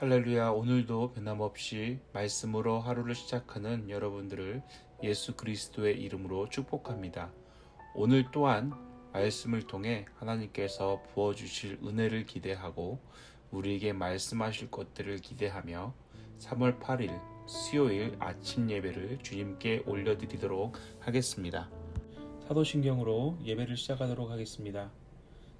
할렐루야 오늘도 변함없이 말씀으로 하루를 시작하는 여러분들을 예수 그리스도의 이름으로 축복합니다. 오늘 또한 말씀을 통해 하나님께서 부어주실 은혜를 기대하고 우리에게 말씀하실 것들을 기대하며 3월 8일 수요일 아침 예배를 주님께 올려드리도록 하겠습니다. 사도신경으로 예배를 시작하도록 하겠습니다.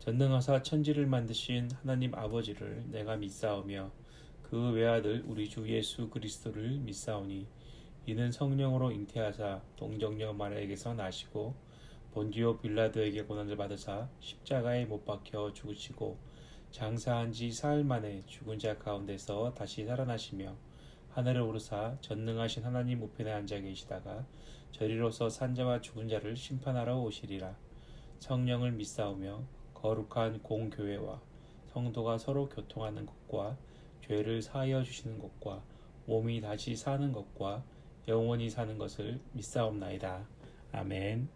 전능하사 천지를 만드신 하나님 아버지를 내가 믿사오며 그 외아들 우리 주 예수 그리스도를 믿사오니 이는 성령으로 잉태하사 동정녀 마리아에게서 나시고 본디오 빌라도에게 고난을 받으사 십자가에 못 박혀 죽으시고 장사한 지 사흘 만에 죽은 자 가운데서 다시 살아나시며 하늘을 오르사 전능하신 하나님 우편에 앉아 계시다가 저리로서 산자와 죽은 자를 심판하러 오시리라. 성령을 믿사오며 거룩한 공교회와 성도가 서로 교통하는 것과 죄를 사하여 주시는 것과 몸이 다시 사는 것과 영원히 사는 것을 믿사옵나이다. 아멘.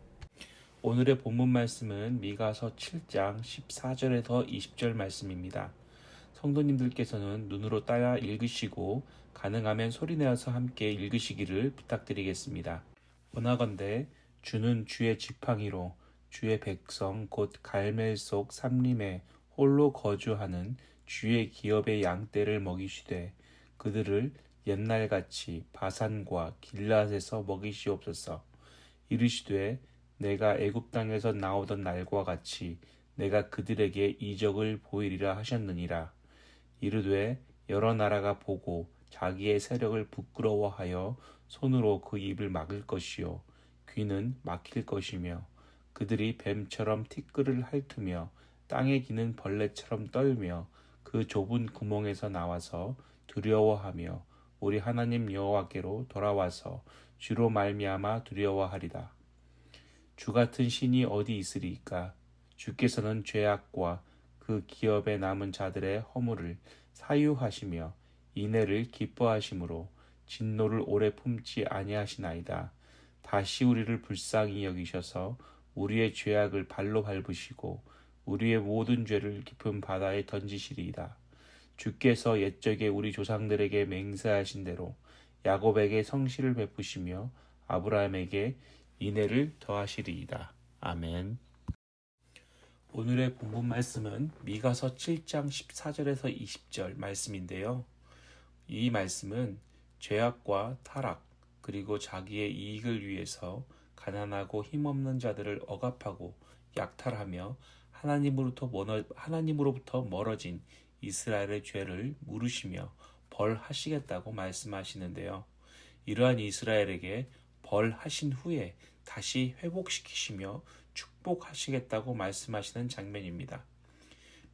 오늘의 본문 말씀은 미가서 7장 14절에서 20절 말씀입니다. 성도님들께서는 눈으로 따라 읽으시고 가능하면 소리내어서 함께 읽으시기를 부탁드리겠습니다. 원하건대 주는 주의 지팡이로 주의 백성 곧 갈멜 속 삼림에 홀로 거주하는 주의 기업의 양떼를 먹이시되 그들을 옛날같이 바산과 길랏에서 먹이시옵소서. 이르시되 내가 애굽 땅에서 나오던 날과 같이 내가 그들에게 이적을 보이리라 하셨느니라. 이르되 여러 나라가 보고 자기의 세력을 부끄러워하여 손으로 그 입을 막을 것이요 귀는 막힐 것이며 그들이 뱀처럼 티끌을 핥으며 땅에 기는 벌레처럼 떨며 그 좁은 구멍에서 나와서 두려워하며 우리 하나님 여호와께로 돌아와서 주로 말미암아 두려워하리다. 주 같은 신이 어디 있으리까? 주께서는 죄악과 그 기업에 남은 자들의 허물을 사유하시며 인애를 기뻐하심으로 진노를 오래 품지 아니하시나이다. 다시 우리를 불쌍히 여기셔서 우리의 죄악을 발로 밟으시고 우리의 모든 죄를 깊은 바다에 던지시리이다. 주께서 옛적에 우리 조상들에게 맹세하신 대로 야곱에게 성실을 베푸시며 아브라함에게 인애를 더하시리이다. 아멘. 오늘의 본문 말씀은 미가서 7장 14절에서 20절 말씀인데요. 이 말씀은 죄악과 타락 그리고 자기의 이익을 위해서 가난하고 힘없는 자들을 억압하고 약탈하며 하나님으로부터, 멀어, 하나님으로부터 멀어진 이스라엘의 죄를 물으시며 벌하시겠다고 말씀하시는데요. 이러한 이스라엘에게 벌하신 후에 다시 회복시키시며 축복하시겠다고 말씀하시는 장면입니다.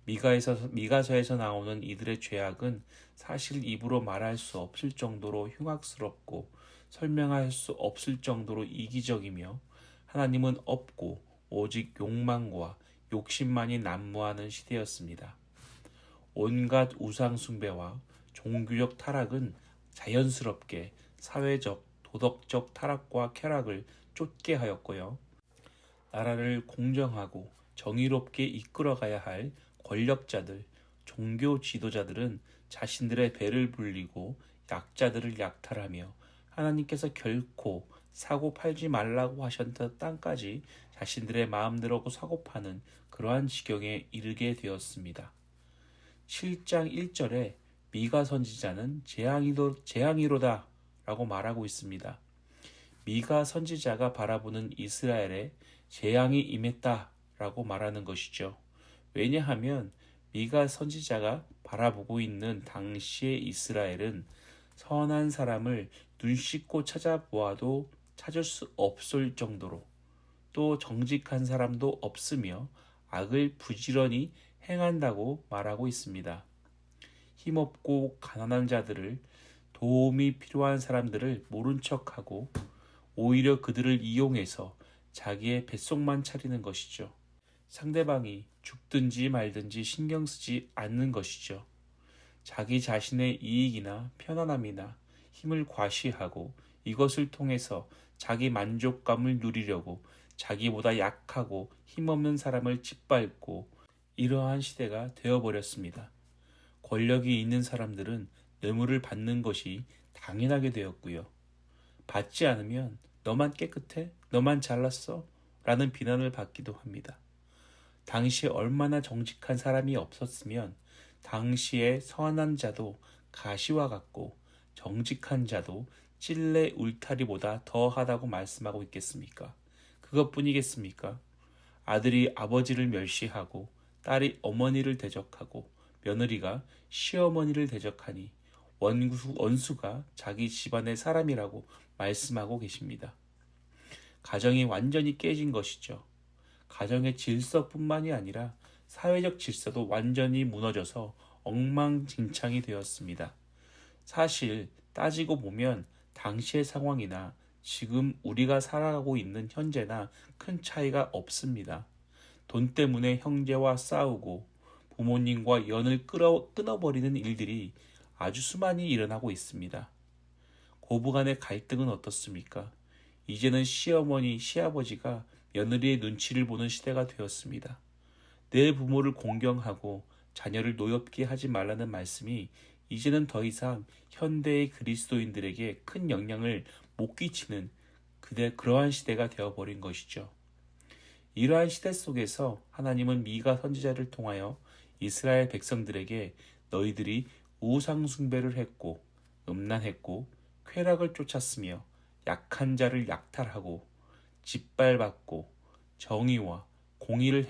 미가에서, 미가서에서 나오는 이들의 죄악은 사실 입으로 말할 수 없을 정도로 흉악스럽고 설명할 수 없을 정도로 이기적이며 하나님은 없고 오직 욕망과 욕심만이 난무하는 시대였습니다. 온갖 우상숭배와 종교적 타락은 자연스럽게 사회적, 도덕적 타락과 쾌락을 쫓게 하였고요. 나라를 공정하고 정의롭게 이끌어가야 할 권력자들, 종교 지도자들은 자신들의 배를 불리고 약자들을 약탈하며 하나님께서 결코 사고 팔지 말라고 하셨던 땅까지 자신들의 마음대로 사고 파는 그러한 지경에 이르게 되었습니다. 7장 1절에 미가 선지자는 재앙이로, 재앙이로다 라고 말하고 있습니다. 미가 선지자가 바라보는 이스라엘에 재앙이 임했다 라고 말하는 것이죠. 왜냐하면 미가 선지자가 바라보고 있는 당시의 이스라엘은 선한 사람을 눈 씻고 찾아보아도 찾을 수 없을 정도로 또 정직한 사람도 없으며 악을 부지런히 행한다고 말하고 있습니다. 힘없고 가난한 자들을 도움이 필요한 사람들을 모른 척하고 오히려 그들을 이용해서 자기의 뱃속만 차리는 것이죠. 상대방이 죽든지 말든지 신경 쓰지 않는 것이죠. 자기 자신의 이익이나 편안함이나 힘을 과시하고 이것을 통해서 자기 만족감을 누리려고 자기보다 약하고 힘없는 사람을 짓밟고 이러한 시대가 되어버렸습니다. 권력이 있는 사람들은 뇌물을 받는 것이 당연하게 되었고요. 받지 않으면 너만 깨끗해? 너만 잘났어? 라는 비난을 받기도 합니다. 당시에 얼마나 정직한 사람이 없었으면 당시에 선한 자도 가시와 같고 정직한 자도 찔레 울타리보다 더하다고 말씀하고 있겠습니까? 그것뿐이겠습니까? 아들이 아버지를 멸시하고 딸이 어머니를 대적하고 며느리가 시어머니를 대적하니 원수, 원수가 자기 집안의 사람이라고 말씀하고 계십니다. 가정이 완전히 깨진 것이죠. 가정의 질서뿐만이 아니라 사회적 질서도 완전히 무너져서 엉망진창이 되었습니다. 사실 따지고 보면 당시의 상황이나 지금 우리가 살아가고 있는 현재나 큰 차이가 없습니다. 돈 때문에 형제와 싸우고 부모님과 연을 끊어, 끊어버리는 일들이 아주 수많이 일어나고 있습니다. 고부 간의 갈등은 어떻습니까? 이제는 시어머니, 시아버지가 며느리의 눈치를 보는 시대가 되었습니다. 내 부모를 공경하고 자녀를 노엽게 하지 말라는 말씀이 이제는 더 이상 현대의 그리스도인들에게 큰 영향을 못 끼치는 그대 그러한 시대가 되어버린 것이죠. 이러한 시대 속에서 하나님은 미가 선지자를 통하여 이스라엘 백성들에게 너희들이 우상 숭배를 했고 음란했고 쾌락을 쫓았으며 약한 자를 약탈하고 짓밟았고 정의와 공의를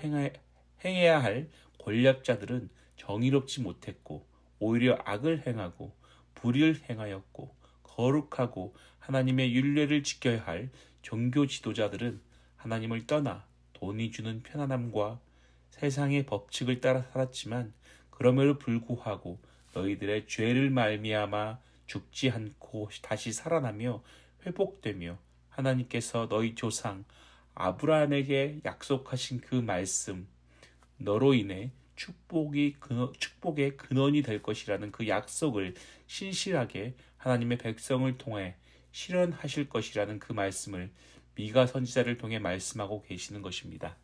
행해야 할 권력자들은 정의롭지 못했고 오히려 악을 행하고 불의를 행하였고 거룩하고 하나님의 윤례를 지켜야 할 종교 지도자들은 하나님을 떠나 돈이 주는 편안함과 세상의 법칙을 따라 살았지만 그럼에도 불구하고 너희들의 죄를 말미암아 죽지 않고 다시 살아나며 회복되며 하나님께서 너희 조상 아브라함에게 약속하신 그 말씀 너로 인해 축복이 근원, 축복의 근원이 될 것이라는 그 약속을 신실하게 하나님의 백성을 통해 실현하실 것이라는 그 말씀을 미가 선지자를 통해 말씀하고 계시는 것입니다.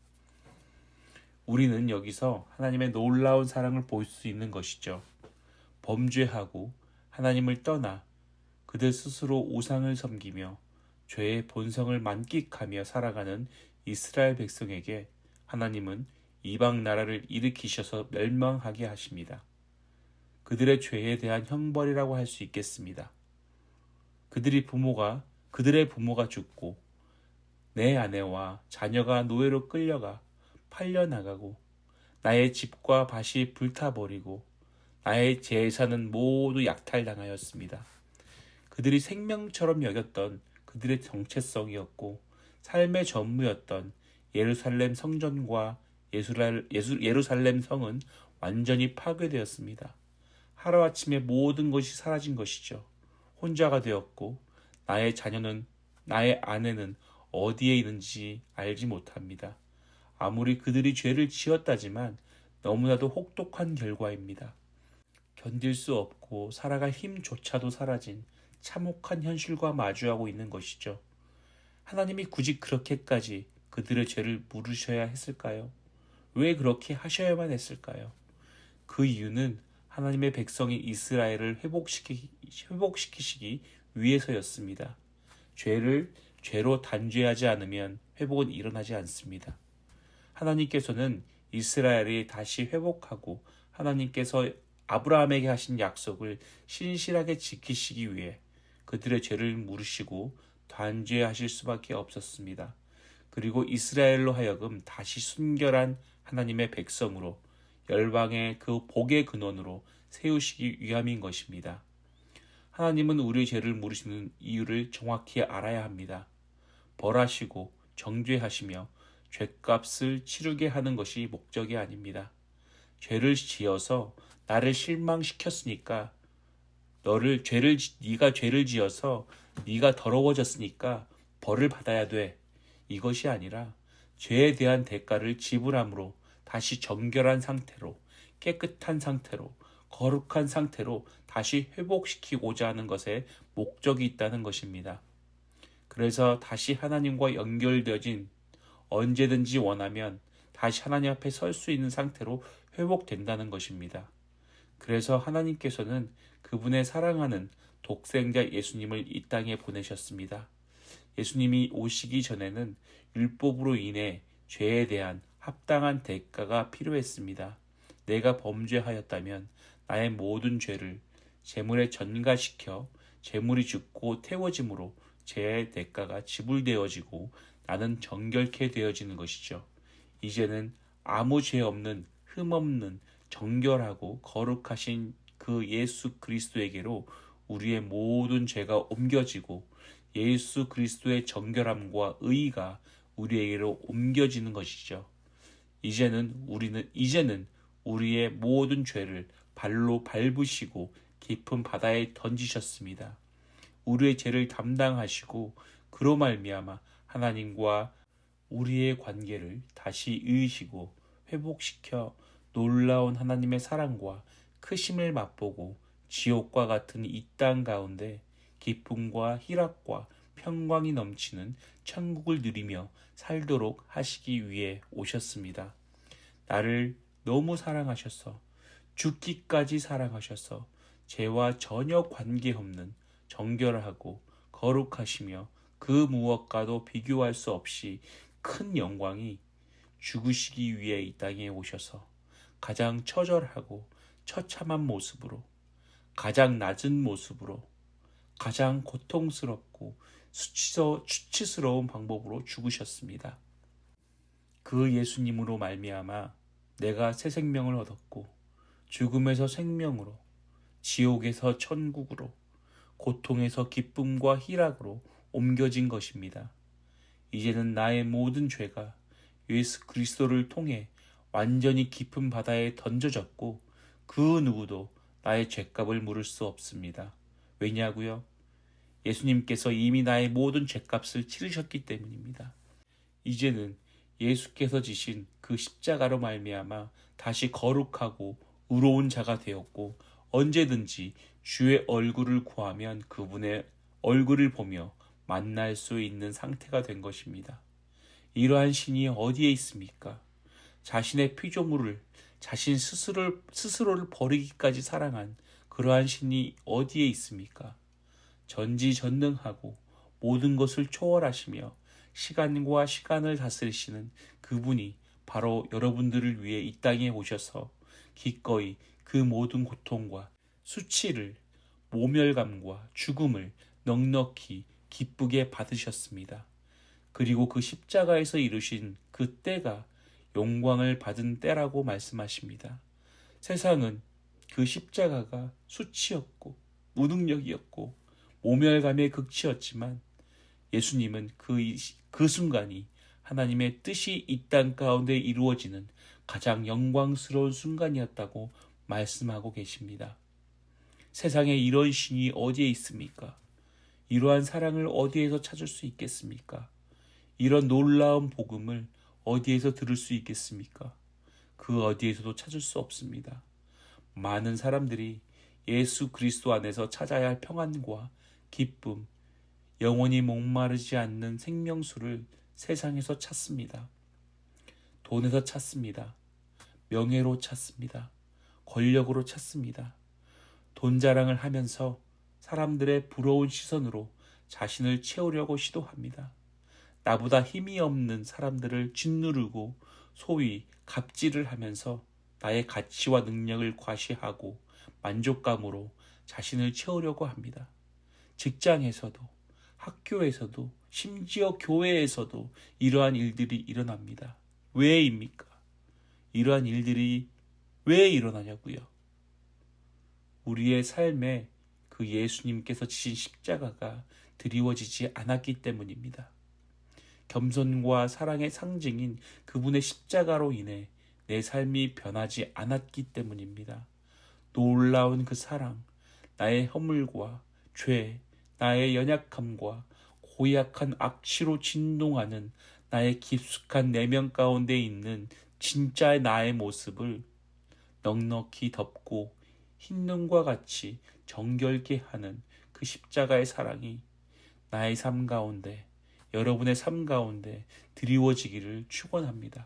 우리는 여기서 하나님의 놀라운 사랑을 볼 수 있는 것이죠. 범죄하고 하나님을 떠나 그들 스스로 우상을 섬기며 죄의 본성을 만끽하며 살아가는 이스라엘 백성에게 하나님은 이방 나라를 일으키셔서 멸망하게 하십니다. 그들의 죄에 대한 형벌이라고 할 수 있겠습니다. 그들이 부모가 그들의 부모가 죽고 내 아내와 자녀가 노예로 끌려가 팔려 나가고 나의 집과 밭이 불타버리고 나의 재산은 모두 약탈당하였습니다. 그들이 생명처럼 여겼던 그들의 정체성이었고 삶의 전무였던 예루살렘 성전과 예수랄, 예수, 예루살렘 성은 완전히 파괴되었습니다. 하루아침에 모든 것이 사라진 것이죠. 혼자가 되었고 나의 자녀는 나의 아내는 어디에 있는지 알지 못합니다. 아무리 그들이 죄를 지었다지만 너무나도 혹독한 결과입니다. 견딜 수 없고 살아갈 힘조차도 사라진 참혹한 현실과 마주하고 있는 것이죠. 하나님이 굳이 그렇게까지 그들의 죄를 물으셔야 했을까요? 왜 그렇게 하셔야만 했을까요? 그 이유는 하나님의 백성이 이스라엘을 회복시키, 회복시키시기 위해서였습니다. 죄를 죄로 단죄하지 않으면 회복은 일어나지 않습니다. 하나님께서는 이스라엘이 다시 회복하고 하나님께서 아브라함에게 하신 약속을 신실하게 지키시기 위해 그들의 죄를 물으시고 단죄하실 수밖에 없었습니다. 그리고 이스라엘로 하여금 다시 순결한 하나님의 백성으로 열방의 그 복의 근원으로 세우시기 위함인 것입니다. 하나님은 우리의 죄를 물으시는 이유를 정확히 알아야 합니다. 벌하시고 정죄하시며 죄값을 치르게 하는 것이 목적이 아닙니다. 죄를 지어서 나를 실망시켰으니까 너를 죄를 네가 죄를 지어서 네가 더러워졌으니까 벌을 받아야 돼. 이것이 아니라 죄에 대한 대가를 지불함으로 다시 정결한 상태로 깨끗한 상태로 거룩한 상태로 다시 회복시키고자 하는 것에 목적이 있다는 것입니다. 그래서 다시 하나님과 연결되어진 언제든지 원하면 다시 하나님 앞에 설 수 있는 상태로 회복된다는 것입니다. 그래서 하나님께서는 그분의 사랑하는 독생자 예수님을 이 땅에 보내셨습니다. 예수님이 오시기 전에는 율법으로 인해 죄에 대한 합당한 대가가 필요했습니다. 내가 범죄하였다면 나의 모든 죄를 재물에 전가시켜 재물이 죽고 태워짐으로 죄의 대가가 지불되어지고 나는 정결케 되어지는 것이죠. 이제는 아무 죄 없는 흠 없는 정결하고 거룩하신 그 예수 그리스도에게로 우리의 모든 죄가 옮겨지고 예수 그리스도의 정결함과 의가 우리에게로 옮겨지는 것이죠. 이제는 우리는 이제는 우리의 모든 죄를 발로 밟으시고 깊은 바다에 던지셨습니다. 우리의 죄를 담당하시고 그로 말미암아 하나님과 우리의 관계를 다시 이으시고 회복시켜 놀라운 하나님의 사랑과 크심을 맛보고 지옥과 같은 이 땅 가운데 기쁨과 희락과 평강이 넘치는 천국을 누리며 살도록 하시기 위해 오셨습니다. 나를 너무 사랑하셔서 죽기까지 사랑하셔서 죄와 전혀 관계없는 정결하고 거룩하시며 그 무엇과도 비교할 수 없이 큰 영광이 죽으시기 위해 이 땅에 오셔서 가장 처절하고 처참한 모습으로 가장 낮은 모습으로 가장 고통스럽고 수치서, 수치스러운 방법으로 죽으셨습니다. 그 예수님으로 말미암아 내가 새 생명을 얻었고 죽음에서 생명으로 지옥에서 천국으로 고통에서 기쁨과 희락으로 옮겨진 것입니다. 이제는 나의 모든 죄가 예수 그리스도를 통해 완전히 깊은 바다에 던져졌고 그 누구도 나의 죄값을 물을 수 없습니다. 왜냐고요? 예수님께서 이미 나의 모든 죄값을 치르셨기 때문입니다. 이제는 예수께서 지신 그 십자가로 말미암아 다시 거룩하고 의로운 자가 되었고 언제든지 주의 얼굴을 구하면 그분의 얼굴을 보며 만날 수 있는 상태가 된 것입니다. 이러한 신이 어디에 있습니까? 자신의 피조물을 자신 스스로를, 스스로를 버리기까지 사랑한 그러한 신이 어디에 있습니까? 전지전능하고 모든 것을 초월하시며 시간과 시간을 다스리시는 그분이 바로 여러분들을 위해 이 땅에 오셔서 기꺼이 그 모든 고통과 수치를 모멸감과 죽음을 넉넉히 기쁘게 받으셨습니다. 그리고 그 십자가에서 이루신 그 때가 영광을 받은 때라고 말씀하십니다. 세상은 그 십자가가 수치였고 무능력이었고 모멸감의 극치였지만 예수님은 그, 그 순간이 하나님의 뜻이 이 땅 가운데 이루어지는 가장 영광스러운 순간이었다고 말씀하고 계십니다. 세상에 이런 신이 어디에 있습니까? 이러한 사랑을 어디에서 찾을 수 있겠습니까? 이런 놀라운 복음을 어디에서 들을 수 있겠습니까? 그 어디에서도 찾을 수 없습니다. 많은 사람들이 예수 그리스도 안에서 찾아야 할 평안과 기쁨, 영원히 목마르지 않는 생명수를 세상에서 찾습니다. 돈에서 찾습니다. 명예로 찾습니다. 권력으로 찾습니다. 돈 자랑을 하면서 사람들의 부러운 시선으로 자신을 채우려고 시도합니다. 나보다 힘이 없는 사람들을 짓누르고 소위 갑질을 하면서 나의 가치와 능력을 과시하고 만족감으로 자신을 채우려고 합니다. 직장에서도 학교에서도 심지어 교회에서도 이러한 일들이 일어납니다. 왜입니까? 이러한 일들이 왜 일어나냐고요? 우리의 삶에 그 예수님께서 지신 십자가가 드리워지지 않았기 때문입니다. 겸손과 사랑의 상징인 그분의 십자가로 인해 내 삶이 변하지 않았기 때문입니다. 놀라운 그 사랑, 나의 허물과 죄, 나의 연약함과 고약한 악취로 진동하는 나의 깊숙한 내면 가운데 있는 진짜 나의 모습을 넉넉히 덮고 흰 눈과 같이 정결케 하는 그 십자가의 사랑이 나의 삶 가운데 여러분의 삶 가운데 드리워지기를 축원합니다.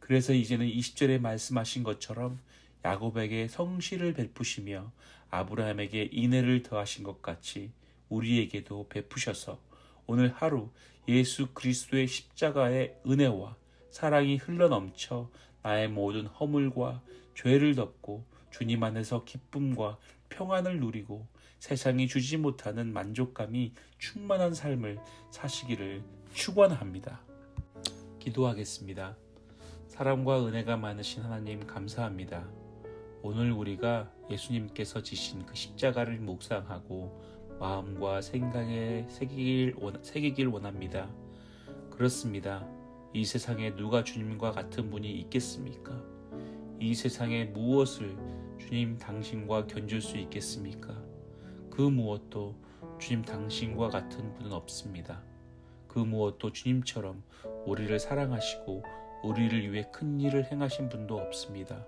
그래서 이제는 20절에 말씀하신 것처럼 야곱에게 성실을 베푸시며 아브라함에게 인애를 더하신 것 같이 우리에게도 베푸셔서 오늘 하루 예수 그리스도의 십자가의 은혜와 사랑이 흘러넘쳐 나의 모든 허물과 죄를 덮고 주님 안에서 기쁨과 평안을 누리고 세상이 주지 못하는 만족감이 충만한 삶을 사시기를 축원합니다. 기도하겠습니다. 사랑과 은혜가 많으신 하나님 감사합니다. 오늘 우리가 예수님께서 지신 그 십자가를 묵상하고 마음과 생각에 새기길, 원, 새기길 원합니다. 그렇습니다. 이 세상에 누가 주님과 같은 분이 있겠습니까? 이 세상에 무엇을 주님 당신과 견줄 수 있겠습니까? 그 무엇도 주님 당신과 같은 분은 없습니다. 그 무엇도 주님처럼 우리를 사랑하시고 우리를 위해 큰 일을 행하신 분도 없습니다.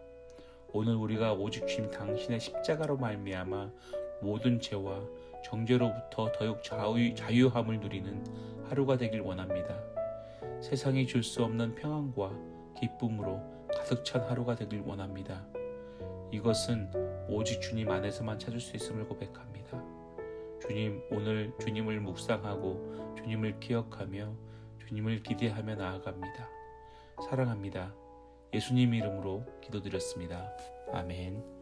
오늘 우리가 오직 주님 당신의 십자가로 말미암아 모든 죄와 정죄로부터 더욱 자유, 자유함을 누리는 하루가 되길 원합니다. 세상이 줄 수 없는 평안과 기쁨으로 가득 찬 하루가 되길 원합니다. 이것은 오직 주님 안에서만 찾을 수 있음을 고백합니다. 주님, 오늘 주님을 묵상하고 주님을 기억하며 주님을 기대하며 나아갑니다. 사랑합니다. 예수님 이름으로 기도드렸습니다. 아멘.